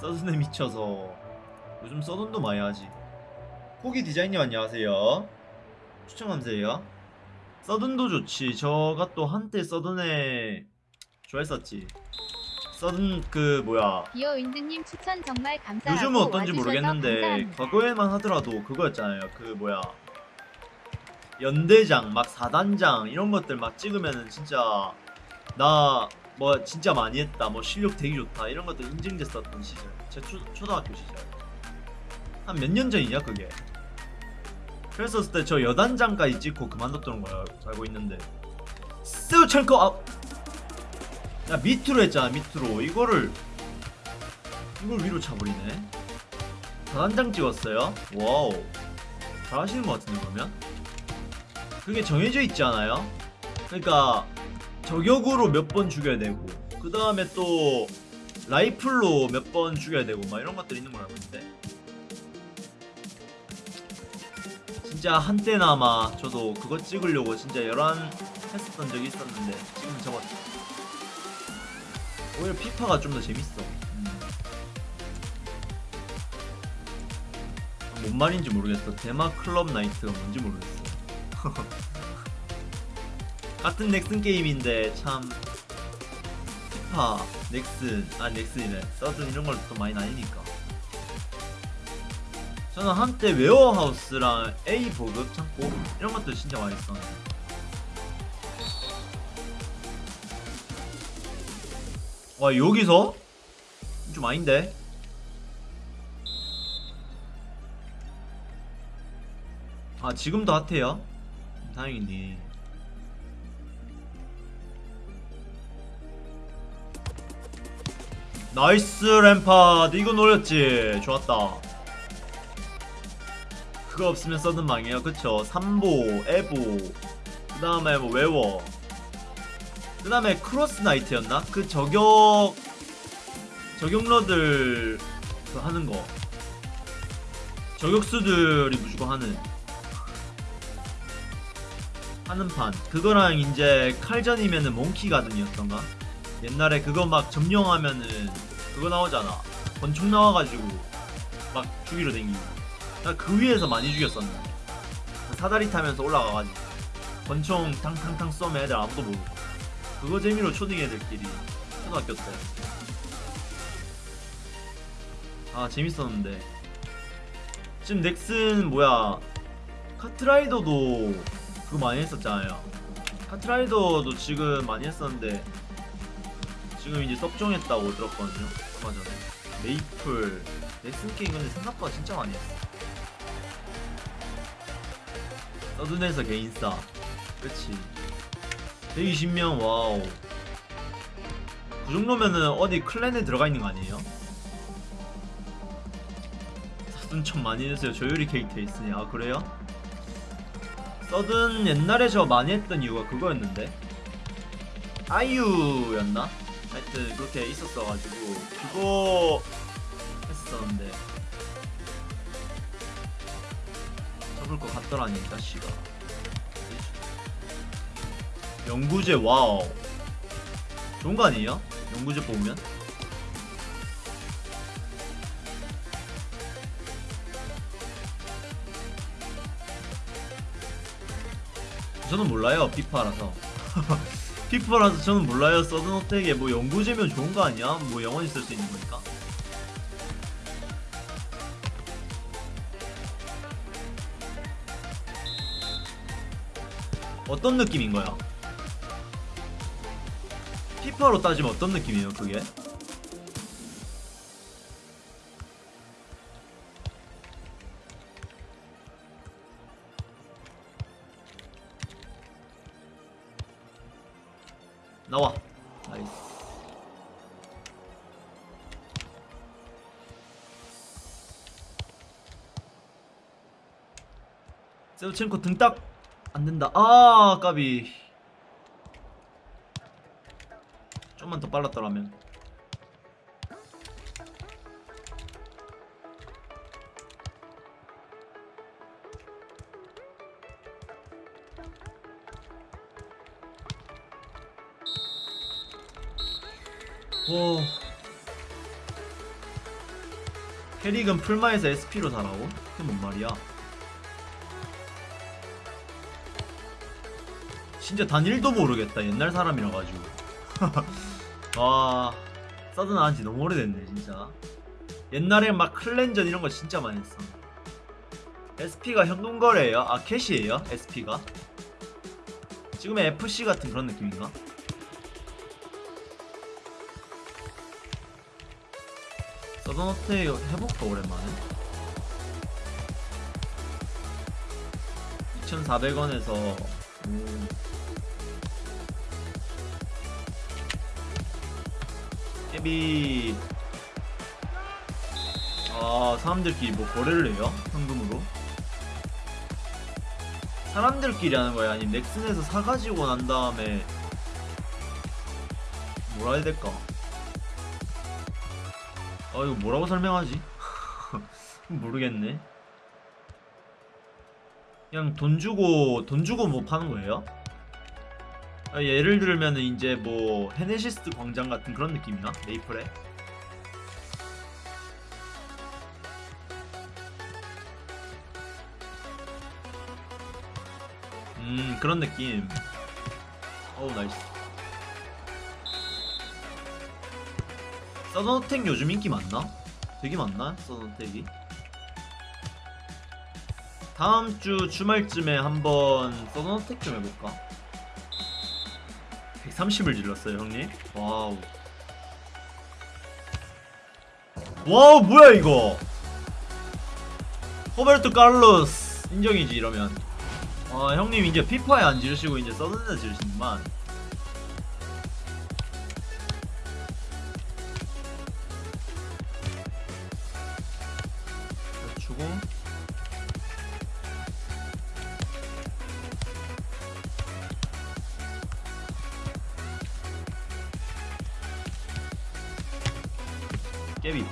서든에 미쳐서. 요즘 서든도 많이 하지. 포기 디자인님 안녕하세요. 추천 감사해요. 서든도 좋지. 저가 또 한때 서든에 좋아했었지. 서든 그 뭐야. 비어 윈드님 추천 정말 감사하고 요즘은 어떤지 모르겠는데 감사합니다. 과거에만 하더라도 그거였잖아요. 그 뭐야. 연대장 막 4단장 이런 것들 막 찍으면은 진짜 나 뭐 진짜 많이 했다 뭐 실력 되게 좋다 이런 것들 인증됐었던 시절 제 초, 초등학교 시절. 한 몇 년 전이냐 그게? 그랬었을 때 저 여단장까지 찍고 그만뒀던 거야 알고 있는데. 스우철거! 아, 야 밑으로 했잖아 밑으로. 이거를 이걸 위로 차버리네. 4단장 찍었어요? wow. 잘하시는 것 같은데 그러면? 그게 정해져 있지 않아요? 그러니까 저격으로 몇 번 죽여야 되고 그 다음에 또 라이플로 몇 번 죽여야 되고 막 이런 것들 있는 걸 알고 있는데. 진짜 한때나마 저도 그거 찍으려고 진짜 열한 했었던 적이 있었는데 지금은 접었죠 오히려 피파가 좀 더 재밌어. 음. 뭔 말인지 모르겠어. 데마 클럽 나이트가 뭔지 모르겠어 같은 넥슨 게임인데 참 피파, 넥슨, 아 넥슨이네 서든 이런 걸 또 많이 나뉘니까 저는 한때 웨어하우스랑 A 보급 창고 이런 것도 진짜 많이 썼는데 와 여기서? 좀 아닌데? 아 지금도 핫해요? 다행이네 나이스 램파드. 이거 노렸지. 좋았다. 그거 없으면 써든 망해요. 그쵸? 삼보 에보. 그 다음에 뭐 웨워. 그 다음에 크로스 나이트였나? 그 저격 저격러들 그 하는 거. 저격수들이 무조건 하는. 하는 판. 그거랑 이제 칼전이면은 몽키 가든이었던가 옛날에 그거 막 점령하면은 그거 나오잖아. 권총 나와가지고 막 죽이러 댕기고. 나 그 위에서 많이 죽였었는데. 그 사다리 타면서 올라가가지고. 권총 탕탕탕 쏘면 애들 아무도 모르고. 그거 재미로 초딩 애들끼리 초등학교 때. 아 재밌었는데. 지금 넥슨 뭐야? 카트라이더도 그거 많이 했었잖아요. 카트라이더도 지금 많이 했었는데 지금 이제 섭종했다고 들었거든요. 얼마 전에. 메이플. 넥슨 게임 근데 생각보다 진짜 많이 했어. 서든에서 개인싸. 그치. 120명 wow. 그 정도면은 어디 clan에 들어가 있는 거 아니에요? 서든 좀 많이 했어요. 조율이 캐릭터 있으니. 아 그래요? 서든 옛날에 저 많이 했던 이유가 그거였는데. 아이유였나? 하여튼 그렇게 있었어가지고 그거 했었는데 접을 것 같더라니 이 자식아 연구제 와우 좋은 거 아니에요? 연구제 뽑으면? 저는 몰라요 피파라서 피파라서 저는 몰라요 서든 어택에 뭐 연구제면 좋은 거 아니야? 뭐 영원히 쓸 수 있는 거니까 어떤 느낌인 거야? 피파로 따지면 어떤 느낌이에요 그게? 나이스. 세우첸코 등딱 안된다. 아 까비. 좀만 더 빨랐더라면 오 캐릭은 풀마에서 SP로 살아오? 그게 뭔 말이야? 진짜 단 1도 모르겠다 옛날 사람이라 가지고 와 서든 한지 너무 오래됐네 진짜 옛날에 막 클랜전 이런 거 진짜 많이 했어 SP가 현금거래예요? 아 캐시예요? SP가? 지금의 FC 같은 그런 느낌인가? 서든어택 해볼까 오랜만에 2,400원에서 깨비 아 사람들끼리 뭐 거래를 해요? 현금으로? 사람들끼리 하는 거야? 아니면 넥슨에서 사가지고 난 다음에 뭐라 해야 될까? 아 이거 뭐라고 설명하지? 모르겠네. 그냥 돈 주고 돈 주고 뭐 파는 거예요? 아, 예를 들면은 이제 뭐 헤네시스 광장 같은 그런 느낌이나? 메이플에? 음 그런 느낌. 어우 nice 서든어택 요즘 인기 많나? 되게 많나? 서든어택이 다음 주 주말쯤에 한번 서든어택 좀 해볼까? 130을 질렀어요 형님 wow wow 뭐야 이거 호베르토 칼로스 인정이지 이러면 아 형님 이제 피파에 안 지르시고 이제 서든에 지르시는구만 깨비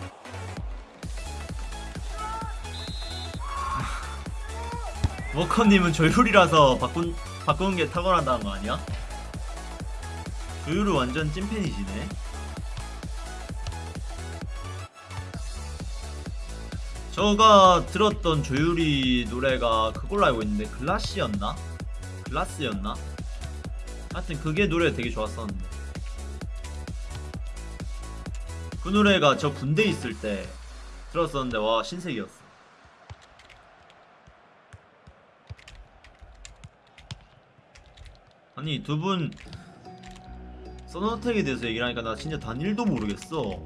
워커님은 조율이라서 바꾼 바꾸는 게 탁월하다는 거 아니야? 조율은 완전 찐팬이시네. 저가 들었던 조율이 노래가 그걸로 알고 있는데 글라시였나? 글라스였나? 하여튼 그게 노래 되게 좋았었는데 그 노래가 저 군대 있을 때 들었었는데 와 신세계였어. 아니 두분 서너텍에 대해서 얘기를 하니까 나 진짜 단 1도 모르겠어